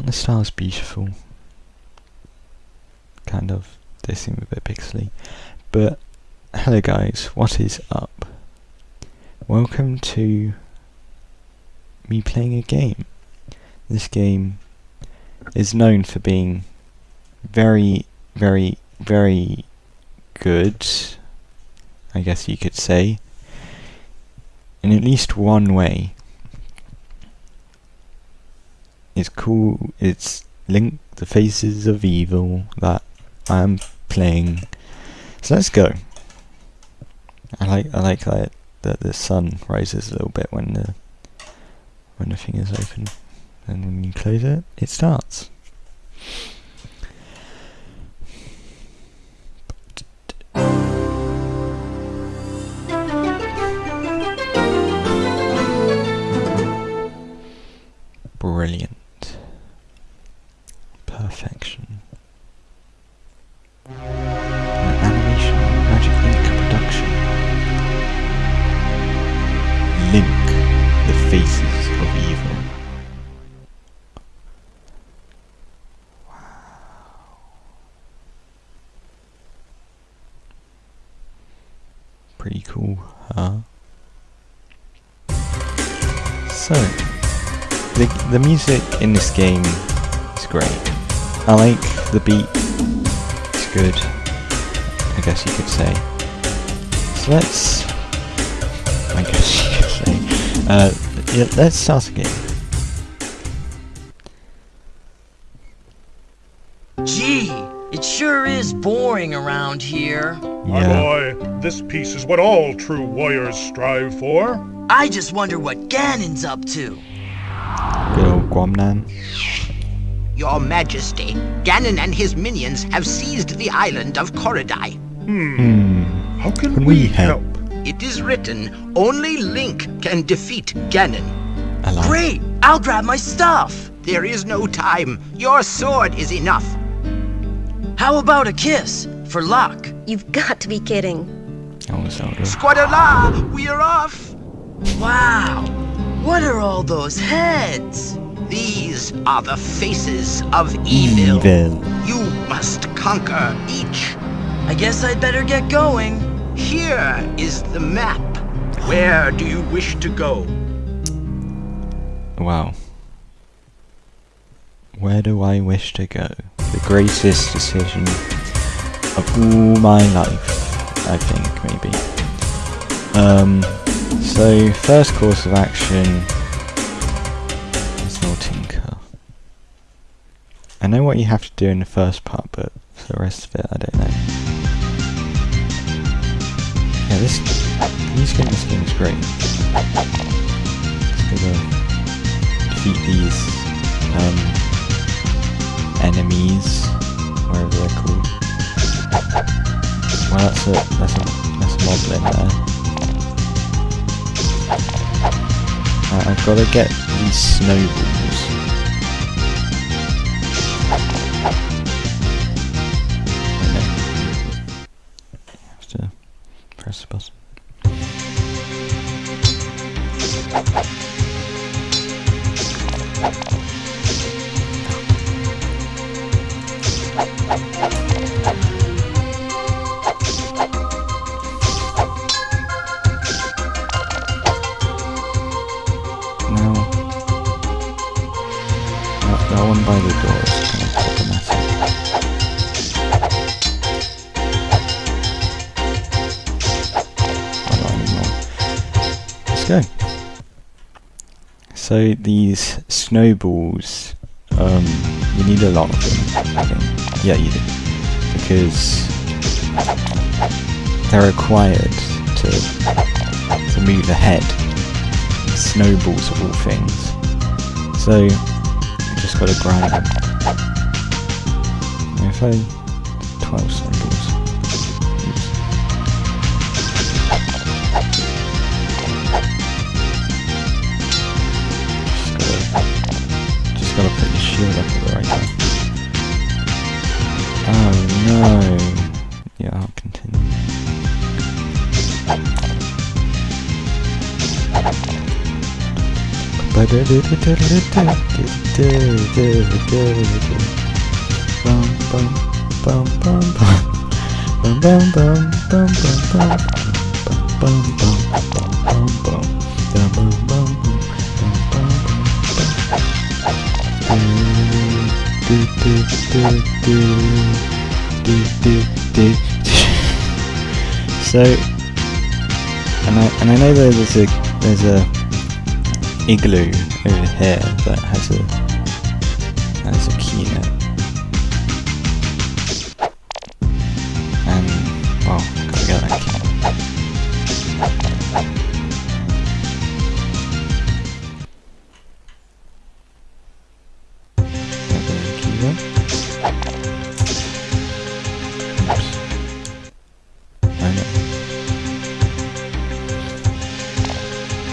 Aren't the stars beautiful? Kind of. They seem a bit pixely. But, hello guys, what is up? Welcome to me playing a game. This game is known for being very, very, very good, I guess you could say, in at least one way. It's cool, it's Link the Faces of Evil that I'm playing. So let's go. I like I like that that the sun rises a little bit when the when the thing is open. And when you close it, it starts. Pretty cool, huh? So, the the music in this game is great. I like the beat. It's good. I guess you could say. So let's. I guess you could say. Uh, yeah, let's start a game. Gee, it sure is boring around here. My Yeah. Boy, this peace is what all true warriors strive for. I just wonder what Ganon's up to. Good old Gwonam. Your Majesty, Ganon and his minions have seized the island of Koridai. Hmm. How can, Can we, we help? help? It is written, only Link can defeat Ganon. I like. Great, I'll grab my stuff. There is no time. Your sword is enough. How about a kiss for luck? You've got to be kidding. Zelda. Squadala, we are off. Wow, what are all those heads? These are the faces of evil. Evil. You must conquer each. I guess I'd better get going. Here is the map. Where do you wish to go? Wow. Where do I wish to go? The greatest decision of all my life, I think, maybe. Um, so, first course of action is Nortinka. I know what you have to do in the first part, but for the rest of it, I don't know. Yeah, this in this game is great. It's gonna defeat these um, enemies, wherever they're called. Well, that's a that's a that's a moblin there. Uh, I've got to get these snowballs. By the door anymore. Let's go. So these snowballs, um, you need a lot of them, I think. Yeah, you do. Because they're required to, to move ahead snowballs of all things. So, just gotta grind them. If I... 12 snowballs. Oops. Just gotta... Just gotta put your shield up at the right time. Oh no! Yeah, I'll continue. So, and I and I know there's a there's a igloo over here that has a has a key in. And well, gotta get that.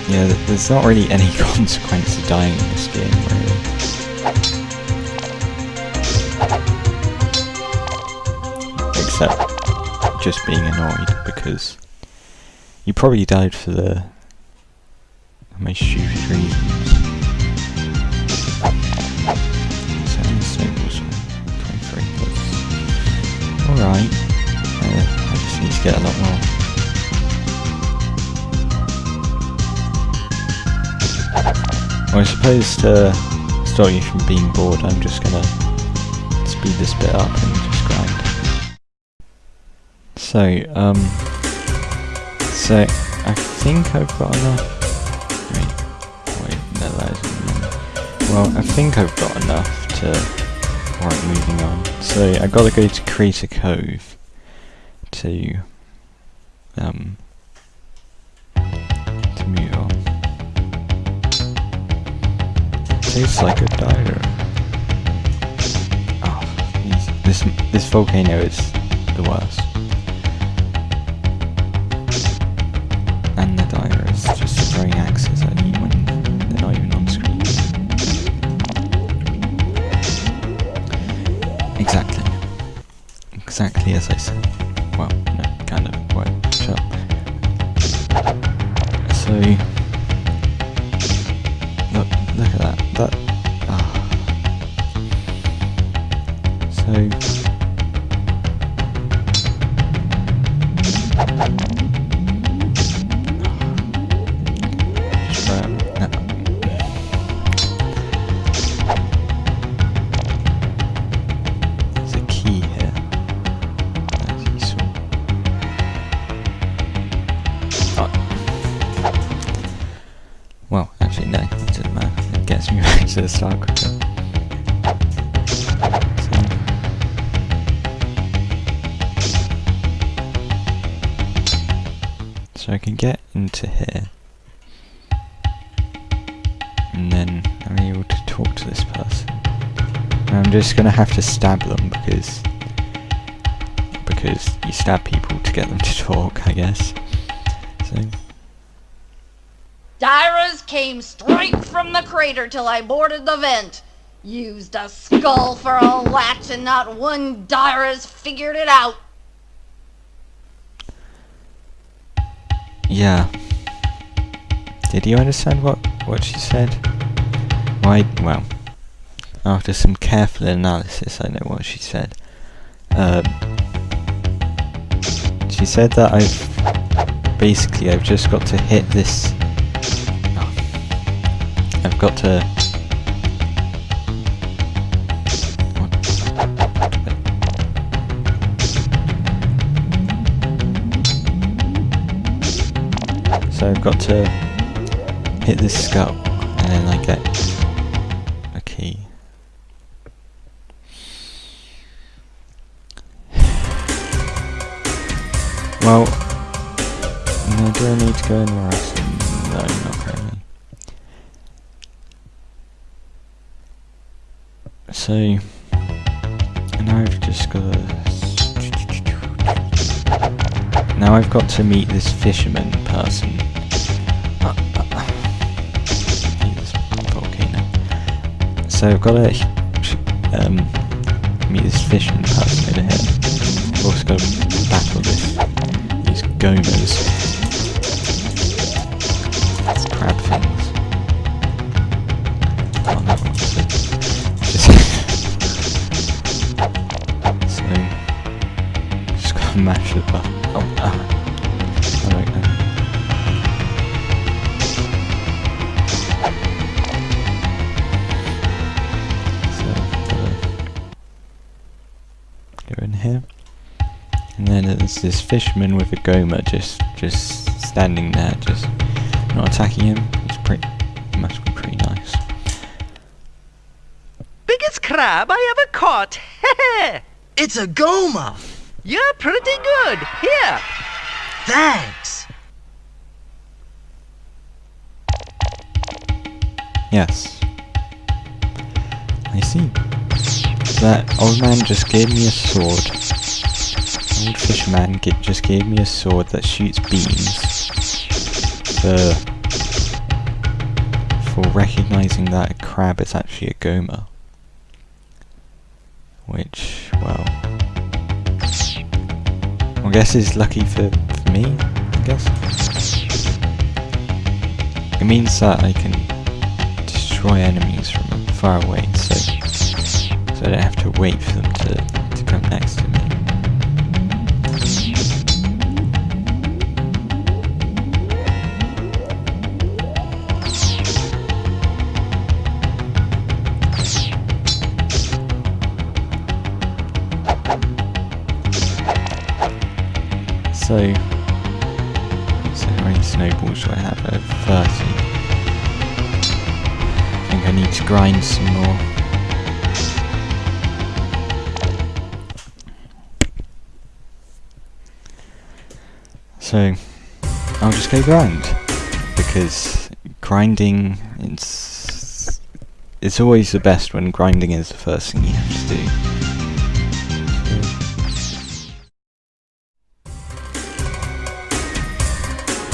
Yeah, there's not really any consequence to dying in this game, really. Just being annoyed because you probably died for the most stupid reasons. Seven staples, 23 plus. Alright. Uh, I just need to get a lot more. I suppose to stop you from being bored, I'm just gonna speed this bit up. So, um, so I think I've got enough. Wait, wait, no, that isn't. Well, I think I've got enough to. Alright, moving on. So I gotta go to Crater Cove to, um, to move on. Tastes like a diner. Oh, this this volcano is the worst. And the diner is just throwing axes at you when they're not even on screen. Exactly. Exactly as I said. Well, no, kind of. Wait, shut up. So, start. So, so I can get into here. And then I'm able to talk to this person. And I'm just gonna have to stab them because because you stab people to get them to talk, I guess. So Dyras came straight from the crater till I boarded the vent. Used a skull for a latch and not one Dyras figured it out. yeah. Did you understand what what she said? Why? Well, after some careful analysis, I know what she said. Um, she said that I've basically I've just got to hit this. I've got to. So I've got to hit this skull, and then I get a key. Well, no, do I need to go anywhere else? got to meet this fisherman person. Uh, uh, this volcano. So I've got to um, meet this fisherman person over here. I've also got to battle this these gomos. That's things. So just gotta mash the button. Go in here. And then there's this fisherman with a goma just just standing there, just not attacking him. It's pretty must be pretty nice. Biggest crab I ever caught. It's a goma. You're pretty good. Here. Thanks. Yes. I see. That old man just gave me a sword. Old fisherman just gave me a sword that shoots beams. For for recognizing that a crab is actually a goma. Which, well, I guess is lucky for, for me. I guess it means that I can destroy enemies from far away, so I don't have to wait for them to, to come next to me. So, so how many snowballs do I have? Have 30. I think I need to grind some more. So, I'll just go grind. Because grinding, it's, it's always the best when grinding is the first thing you have to do.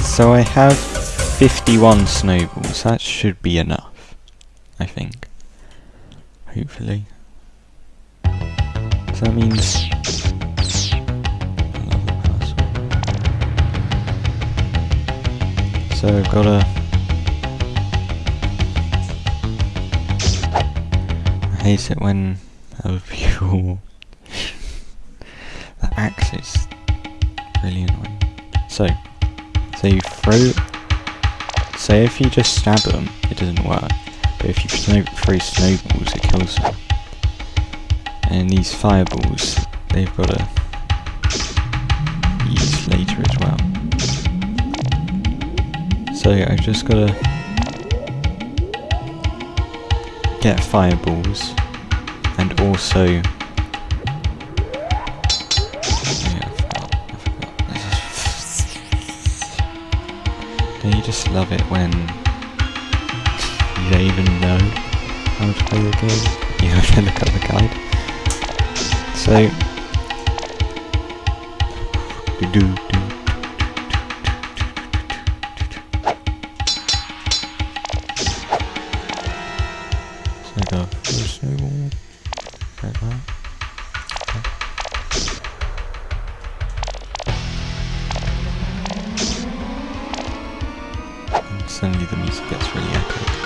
So I have 51 snowballs. That should be enough. I think. Hopefully. So that means... So I've got to... I hate it when other people... the axe is really annoying. So, so you throw... Say if you just stab them, it doesn't work. But if you snow throw snowballs, it kills them. And these fireballs, they've got to use later. So I've just got to get fireballs and also Yeah, I I you just love it when you don't even know how to play the game? You have to look at the guide. So do do And suddenly the music gets really epic.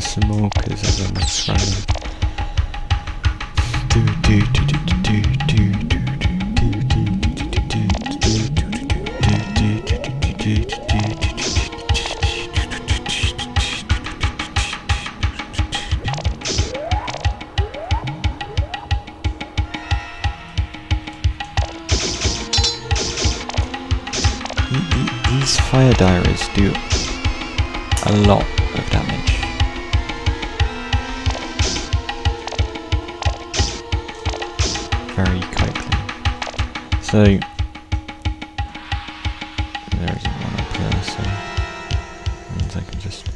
some I'm do do do do do do do These fire diaries do a lot of damage. very quickly. So, there isn't one up there. so means I can just...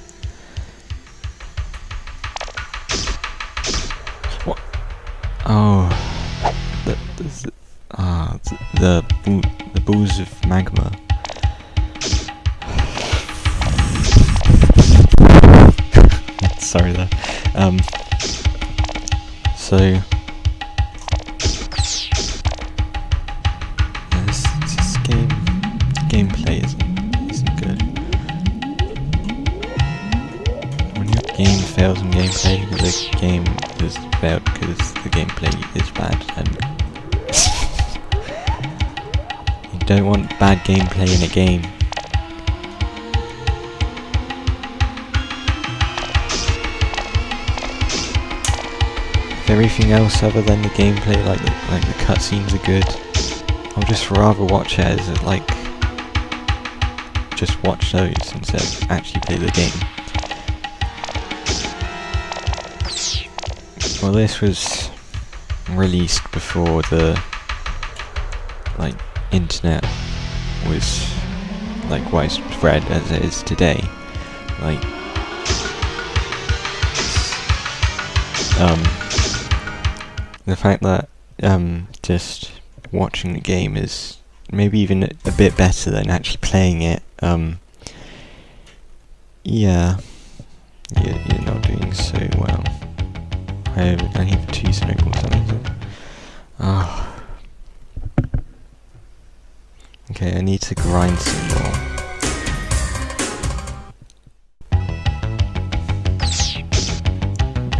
What? Oh, the, the, ah, the gameplay, the game has failed because the gameplay is bad, and you don't want bad gameplay in a game. If everything else other than the gameplay, like the, like the cutscenes are good, I'll just rather watch it as like just watch those instead of actually play the game. Well, this was released before the like internet was like widespread as it is today. Like, um, the fact that um just watching the game is maybe even a, bit better than actually playing it. Um, yeah, you're, you're not doing so well. I, I need two snowballs, means it. Oh. Okay, I need to grind some more.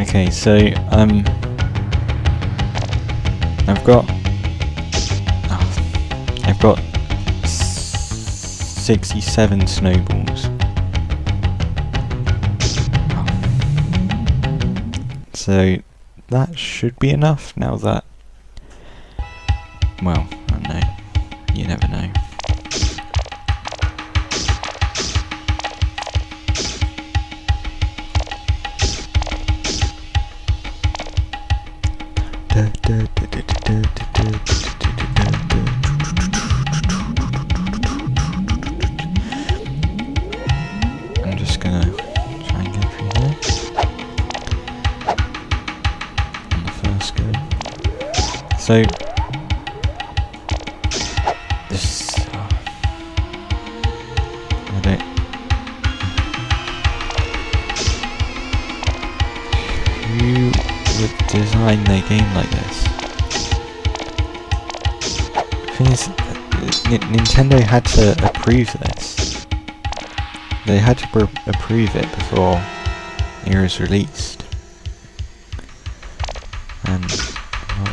Okay, so, um... I've got... oh, I've got... 67 snowballs. So that should be enough now that well, I don't know. You never know. So this uh, I who would design their game like this? thing is, uh, Nintendo had to approve this. They had to approve it before it was released. And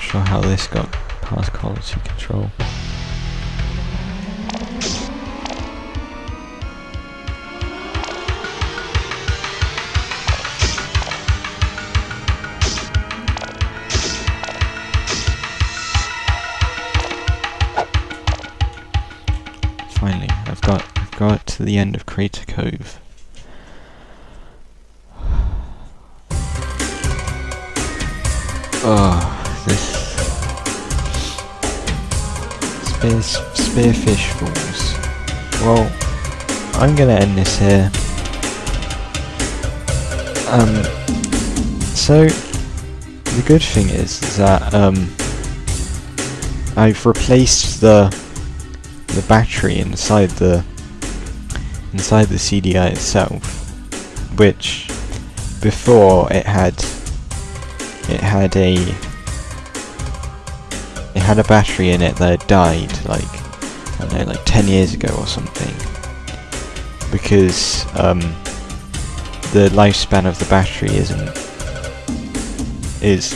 sure how this got past quality control. Finally, I've got I've got to the end of Crater Cove. Oh, this spear spearfish falls. Well, I'm gonna end this here. Um, so the good thing is, is that um, I've replaced the the battery inside the inside the CDI itself, which before it had it had a it had a battery in it that had died like I don't know like 10 years ago or something because um, the lifespan of the battery isn't is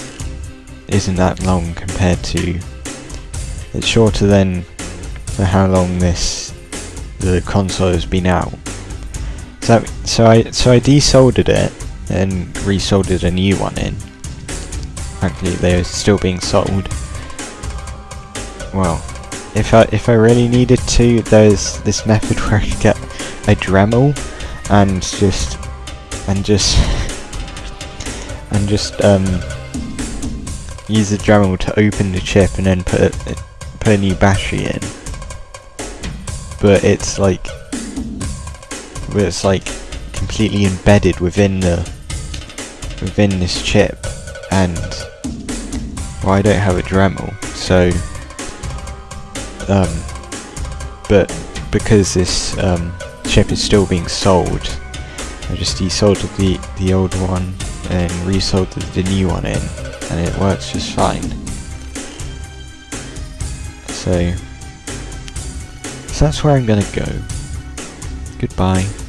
isn't that long compared to it's shorter than for how long this the console has been out. So so I so I desoldered it and resoldered a new one in. Actually, they're still being sold. Well, if I if I really needed to, there's this method where I could get a Dremel and just and just and just um use the Dremel to open the chip and then put a, put a new battery in. But it's like but it's like completely embedded within the within this chip and well I don't have a Dremel so um, but because this um, ship is still being sold, I just desoldered the the old one and resoldered the new one in, and it works just fine. So, so that's where I'm gonna go. Goodbye.